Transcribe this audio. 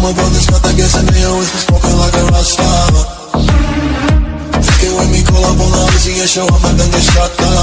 my brothers got that gas and they always been smoking like a Rasta. Take it with me, call up on the Uzi and up I done get shot down.